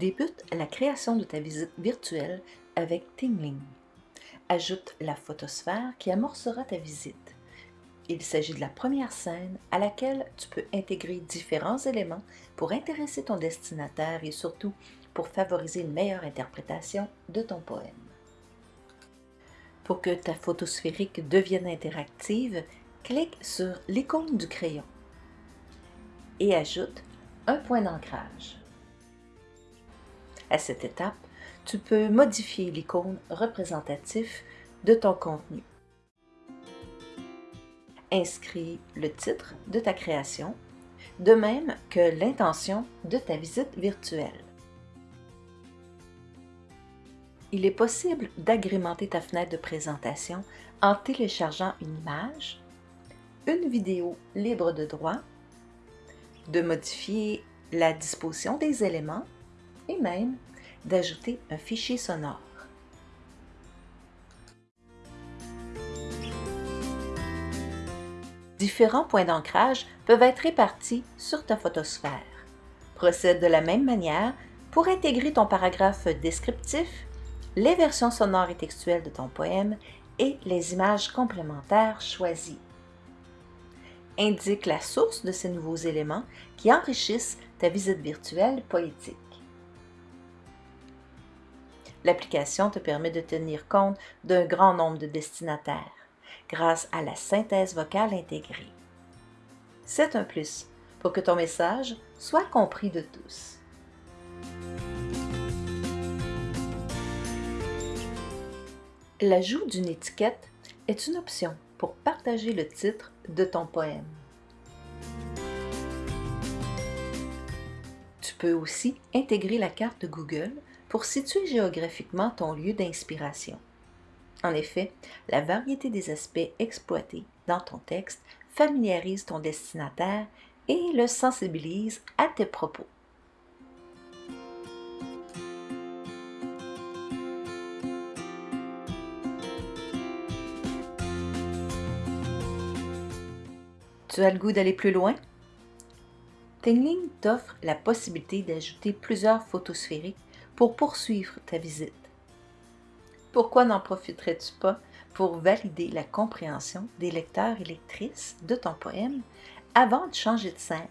Débute la création de ta visite virtuelle avec Tingling. Ajoute la photosphère qui amorcera ta visite. Il s'agit de la première scène à laquelle tu peux intégrer différents éléments pour intéresser ton destinataire et surtout pour favoriser une meilleure interprétation de ton poème. Pour que ta photo sphérique devienne interactive, clique sur l'icône du crayon et ajoute un point d'ancrage. À cette étape, tu peux modifier l'icône représentatif de ton contenu. Inscris le titre de ta création, de même que l'intention de ta visite virtuelle. Il est possible d'agrémenter ta fenêtre de présentation en téléchargeant une image, une vidéo libre de droit, de modifier la disposition des éléments et même d'ajouter un fichier sonore. Différents points d'ancrage peuvent être répartis sur ta photosphère. Procède de la même manière pour intégrer ton paragraphe descriptif, les versions sonores et textuelles de ton poème et les images complémentaires choisies. Indique la source de ces nouveaux éléments qui enrichissent ta visite virtuelle poétique. L'application te permet de tenir compte d'un grand nombre de destinataires grâce à la synthèse vocale intégrée. C'est un plus pour que ton message soit compris de tous. L'ajout d'une étiquette est une option pour partager le titre de ton poème. Tu peux aussi intégrer la carte Google pour situer géographiquement ton lieu d'inspiration. En effet, la variété des aspects exploités dans ton texte familiarise ton destinataire et le sensibilise à tes propos. Tu as le goût d'aller plus loin? Tingling t'offre la possibilité d'ajouter plusieurs photos sphériques pour poursuivre ta visite. Pourquoi n'en profiterais-tu pas pour valider la compréhension des lecteurs et lectrices de ton poème avant de changer de scène?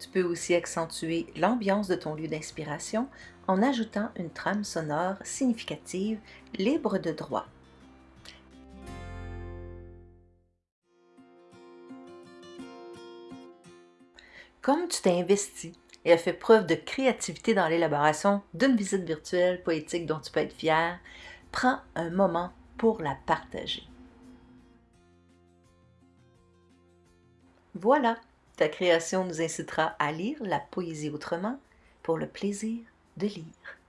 Tu peux aussi accentuer l'ambiance de ton lieu d'inspiration en ajoutant une trame sonore significative libre de droit. Comme tu t'es investi et as fait preuve de créativité dans l'élaboration d'une visite virtuelle poétique dont tu peux être fier, prends un moment pour la partager. Voilà, ta création nous incitera à lire la poésie autrement pour le plaisir de lire.